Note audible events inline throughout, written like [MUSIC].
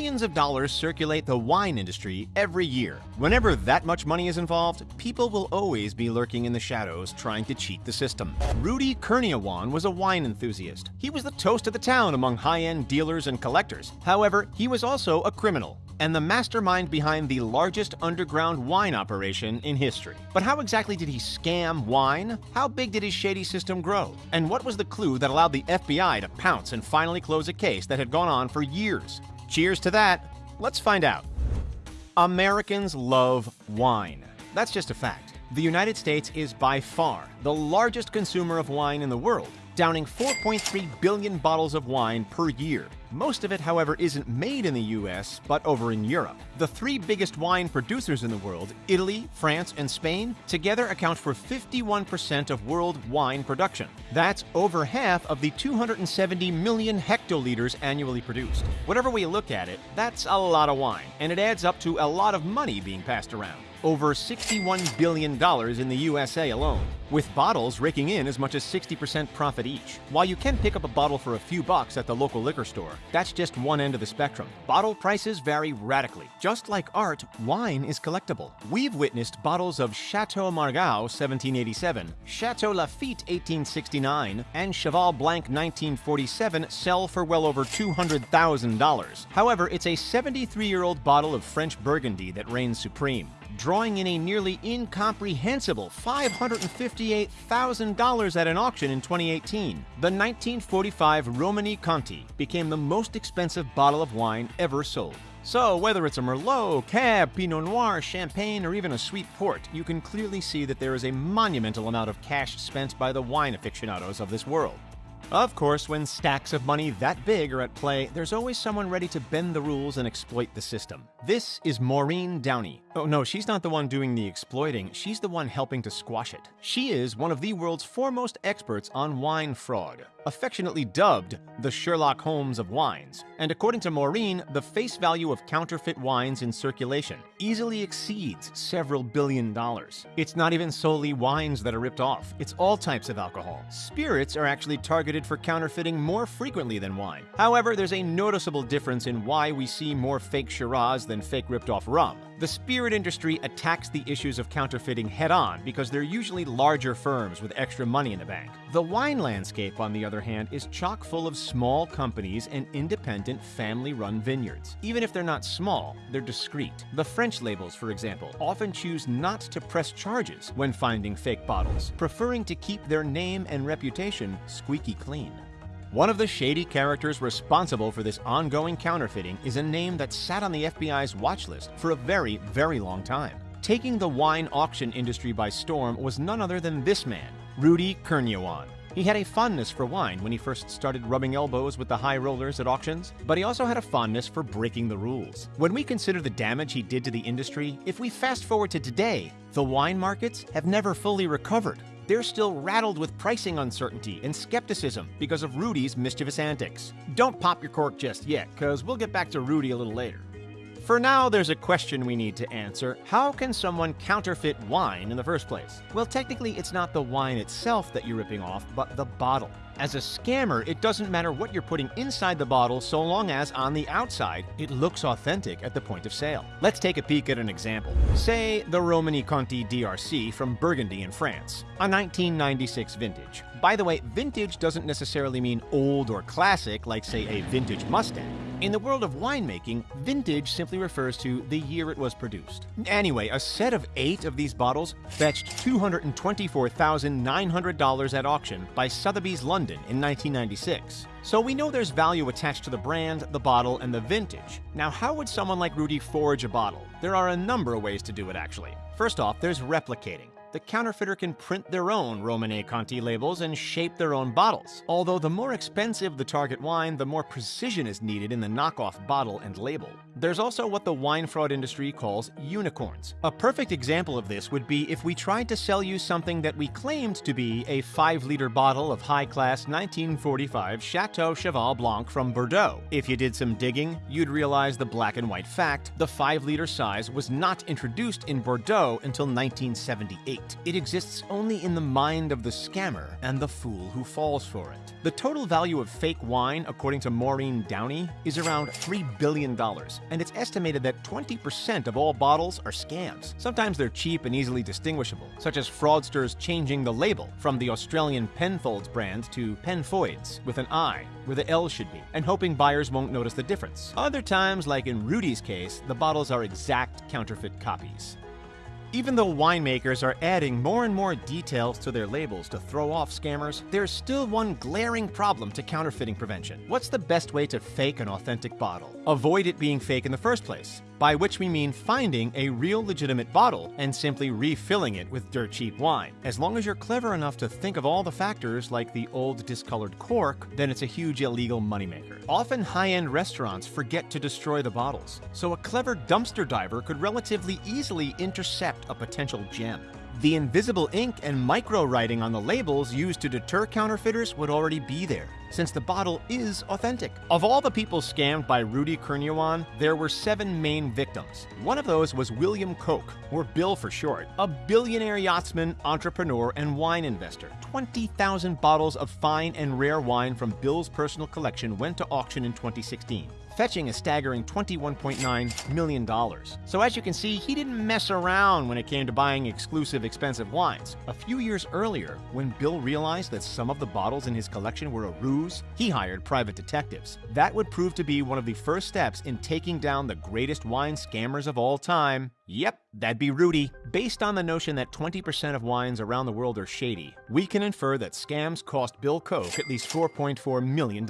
Billions of dollars circulate the wine industry every year. Whenever that much money is involved, people will always be lurking in the shadows trying to cheat the system. Rudy Kurniawan was a wine enthusiast. He was the toast of the town among high-end dealers and collectors. However, he was also a criminal and the mastermind behind the largest underground wine operation in history. But how exactly did he scam wine? How big did his shady system grow? And what was the clue that allowed the FBI to pounce and finally close a case that had gone on for years? Cheers to that. Let's find out. Americans love wine. That's just a fact. The United States is by far the largest consumer of wine in the world, downing 4.3 billion bottles of wine per year. Most of it, however, isn't made in the US, but over in Europe. The three biggest wine producers in the world, Italy, France, and Spain, together account for 51% of world wine production. That's over half of the 270 million hectoliters annually produced. Whatever way you look at it, that's a lot of wine, and it adds up to a lot of money being passed around over $61 billion in the USA alone, with bottles raking in as much as 60% profit each. While you can pick up a bottle for a few bucks at the local liquor store, that's just one end of the spectrum. Bottle prices vary radically. Just like art, wine is collectible. We've witnessed bottles of Chateau Margaux 1787, Chateau Lafite 1869, and Cheval Blanc 1947 sell for well over $200,000. However, it's a 73-year-old bottle of French Burgundy that reigns supreme drawing in a nearly incomprehensible $558,000 at an auction in 2018. The 1945 Romanée Conti became the most expensive bottle of wine ever sold. So, whether it's a Merlot, Cab, Pinot Noir, Champagne, or even a sweet port, you can clearly see that there is a monumental amount of cash spent by the wine aficionados of this world. Of course, when stacks of money that big are at play, there's always someone ready to bend the rules and exploit the system. This is Maureen Downey. Oh no, she's not the one doing the exploiting, she's the one helping to squash it. She is one of the world's foremost experts on wine fraud, affectionately dubbed the Sherlock Holmes of wines. And according to Maureen, the face value of counterfeit wines in circulation easily exceeds several billion dollars. It's not even solely wines that are ripped off, it's all types of alcohol. Spirits are actually targeted for counterfeiting more frequently than wine. However, there's a noticeable difference in why we see more fake Shiraz than fake ripped off rum. The spirit industry attacks the issues of counterfeiting head on because they're usually larger firms with extra money in the bank. The wine landscape, on the other hand, is chock full of small companies and independent family run vineyards. Even if they're not small, they're discreet. The French labels, for example, often choose not to press charges when finding fake bottles, preferring to keep their name and reputation squeaky clean. One of the shady characters responsible for this ongoing counterfeiting is a name that sat on the FBI's watch list for a very, very long time. Taking the wine auction industry by storm was none other than this man, Rudy Kurniawan. He had a fondness for wine when he first started rubbing elbows with the high rollers at auctions, but he also had a fondness for breaking the rules. When we consider the damage he did to the industry, if we fast forward to today, the wine markets have never fully recovered they're still rattled with pricing uncertainty and skepticism because of Rudy's mischievous antics. Don't pop your cork just yet, because we'll get back to Rudy a little later. For now, there's a question we need to answer. How can someone counterfeit wine in the first place? Well, technically, it's not the wine itself that you're ripping off, but the bottle. As a scammer, it doesn't matter what you're putting inside the bottle so long as on the outside, it looks authentic at the point of sale. Let's take a peek at an example. Say the Romanée Conti DRC from Burgundy in France, a 1996 vintage. By the way, vintage doesn't necessarily mean old or classic like say a vintage Mustang. In the world of winemaking, vintage simply refers to the year it was produced. Anyway, a set of eight of these bottles fetched $224,900 at auction by Sotheby's London in 1996. So we know there's value attached to the brand, the bottle, and the vintage. Now, how would someone like Rudy forge a bottle? There are a number of ways to do it, actually. First off, there's replicating the counterfeiter can print their own Romanée Conti labels and shape their own bottles. Although the more expensive the target wine, the more precision is needed in the knockoff bottle and label. There's also what the wine fraud industry calls unicorns. A perfect example of this would be if we tried to sell you something that we claimed to be a 5 liter bottle of high class 1945 Chateau Cheval Blanc from Bordeaux. If you did some digging, you'd realize the black and white fact the 5 liter size was not introduced in Bordeaux until 1978. It exists only in the mind of the scammer and the fool who falls for it. The total value of fake wine, according to Maureen Downey, is around $3 billion, and it's estimated that 20% of all bottles are scams. Sometimes they're cheap and easily distinguishable, such as fraudsters changing the label from the Australian Penfolds brand to Penfoids with an I, where the L should be, and hoping buyers won't notice the difference. Other times, like in Rudy's case, the bottles are exact counterfeit copies. Even though winemakers are adding more and more details to their labels to throw off scammers, there's still one glaring problem to counterfeiting prevention. What's the best way to fake an authentic bottle? Avoid it being fake in the first place, by which we mean finding a real legitimate bottle and simply refilling it with dirt cheap wine. As long as you're clever enough to think of all the factors like the old discolored cork, then it's a huge illegal moneymaker. Often high-end restaurants forget to destroy the bottles, so a clever dumpster diver could relatively easily intercept a potential gem. The invisible ink and micro writing on the labels used to deter counterfeiters would already be there, since the bottle is authentic. Of all the people scammed by Rudy Kurniawan, there were seven main victims. One of those was William Koch, or Bill for short, a billionaire yachtsman, entrepreneur, and wine investor. 20,000 bottles of fine and rare wine from Bill's personal collection went to auction in 2016 fetching a staggering $21.9 million. So as you can see, he didn't mess around when it came to buying exclusive expensive wines. A few years earlier, when Bill realized that some of the bottles in his collection were a ruse, he hired private detectives. That would prove to be one of the first steps in taking down the greatest wine scammers of all time. Yep, that'd be Rudy. Based on the notion that 20% of wines around the world are shady, we can infer that scams cost Bill Koch at least $4.4 million.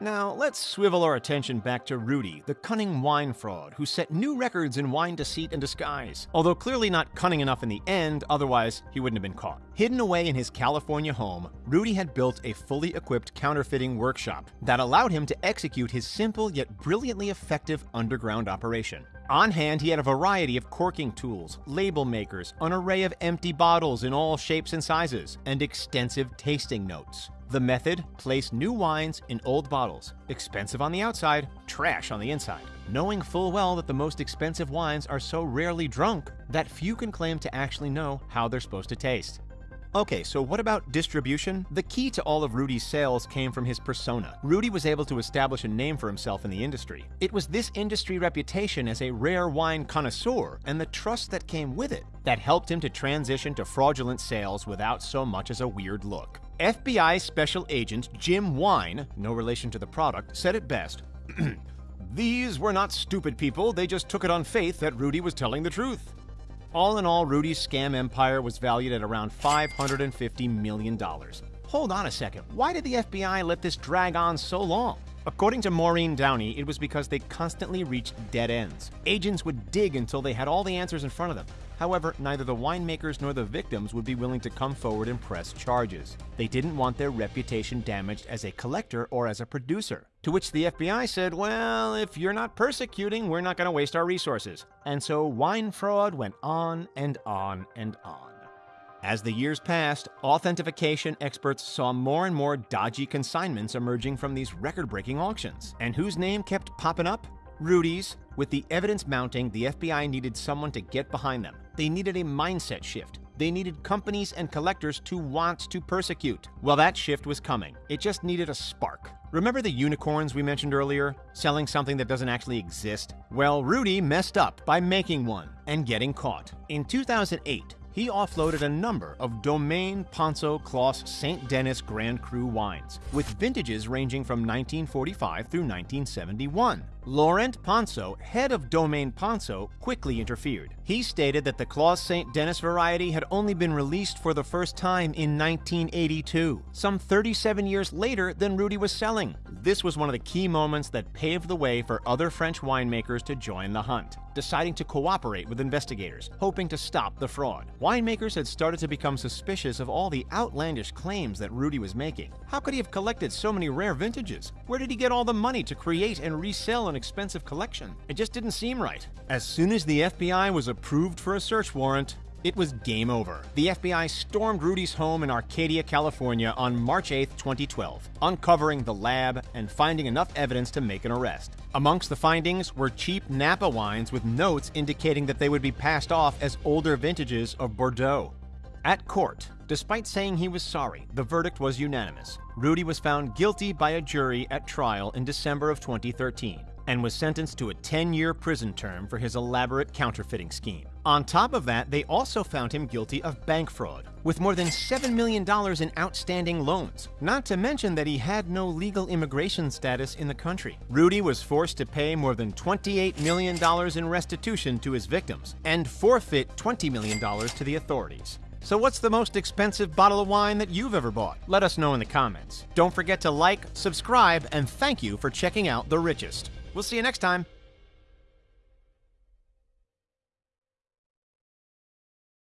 Now, let's swivel our attention back to Rudy, the cunning wine fraud who set new records in wine deceit and disguise. Although clearly not cunning enough in the end, otherwise he wouldn't have been caught. Hidden away in his California home, Rudy had built a fully equipped counterfeiting workshop that allowed him to execute his simple yet brilliantly effective underground operation. On hand, he had a variety of corking tools, label makers, an array of empty bottles in all shapes and sizes, and extensive tasting notes. The method place new wines in old bottles, expensive on the outside, trash on the inside, knowing full well that the most expensive wines are so rarely drunk that few can claim to actually know how they're supposed to taste. Okay, so what about distribution? The key to all of Rudy's sales came from his persona. Rudy was able to establish a name for himself in the industry. It was this industry reputation as a rare wine connoisseur and the trust that came with it that helped him to transition to fraudulent sales without so much as a weird look. FBI Special Agent Jim Wynne, no relation to the product, said it best. [CLEARS THROAT] These were not stupid people, they just took it on faith that Rudy was telling the truth. All in all, Rudy's scam empire was valued at around $550 million. Hold on a second, why did the FBI let this drag on so long? According to Maureen Downey, it was because they constantly reached dead ends. Agents would dig until they had all the answers in front of them. However, neither the winemakers nor the victims would be willing to come forward and press charges. They didn't want their reputation damaged as a collector or as a producer. To which the FBI said, well, if you're not persecuting, we're not going to waste our resources. And so wine fraud went on and on and on. As the years passed, authentication experts saw more and more dodgy consignments emerging from these record breaking auctions. And whose name kept popping up? Rudy's. With the evidence mounting, the FBI needed someone to get behind them. They needed a mindset shift. They needed companies and collectors to want to persecute. Well, that shift was coming. It just needed a spark. Remember the unicorns we mentioned earlier? Selling something that doesn't actually exist? Well, Rudy messed up by making one and getting caught. In 2008, he offloaded a number of Domaine Ponsot Clos St. Denis Grand Cru wines, with vintages ranging from 1945 through 1971. Laurent Ponsot, head of Domaine Ponsot, quickly interfered. He stated that the Clos St. Denis variety had only been released for the first time in 1982, some 37 years later than Rudy was selling. This was one of the key moments that paved the way for other French winemakers to join the hunt, deciding to cooperate with investigators, hoping to stop the fraud. Winemakers had started to become suspicious of all the outlandish claims that Rudy was making. How could he have collected so many rare vintages? Where did he get all the money to create and resell an expensive collection. It just didn't seem right. As soon as the FBI was approved for a search warrant, it was game over. The FBI stormed Rudy's home in Arcadia, California on March 8, 2012, uncovering the lab and finding enough evidence to make an arrest. Amongst the findings were cheap Napa wines with notes indicating that they would be passed off as older vintages of Bordeaux. At court, despite saying he was sorry, the verdict was unanimous. Rudy was found guilty by a jury at trial in December of 2013 and was sentenced to a 10 year prison term for his elaborate counterfeiting scheme. On top of that, they also found him guilty of bank fraud, with more than $7 million in outstanding loans. Not to mention that he had no legal immigration status in the country. Rudy was forced to pay more than $28 million in restitution to his victims and forfeit $20 million to the authorities. So what's the most expensive bottle of wine that you've ever bought? Let us know in the comments. Don't forget to like, subscribe, and thank you for checking out The Richest. We'll see you next time.